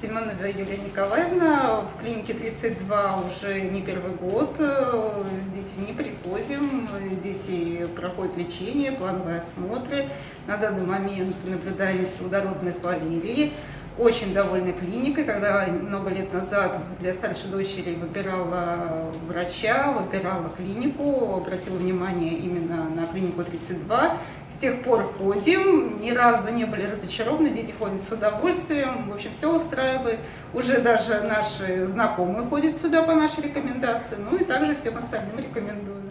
Семенова Юлия Николаевна. В клинике 32 уже не первый год. С детьми приходим, дети проходят лечение, плановые осмотры. На данный момент наблюдаем водородной хвалерии очень довольна клиникой. Когда много лет назад для старшей дочери выбирала врача, выбирала клинику, обратила внимание именно на клинику 32. С тех пор ходим, ни разу не были разочарованы, дети ходят с удовольствием, в общем, все устраивает. Уже даже наши знакомые ходят сюда по нашей рекомендации, ну и также всем остальным рекомендую.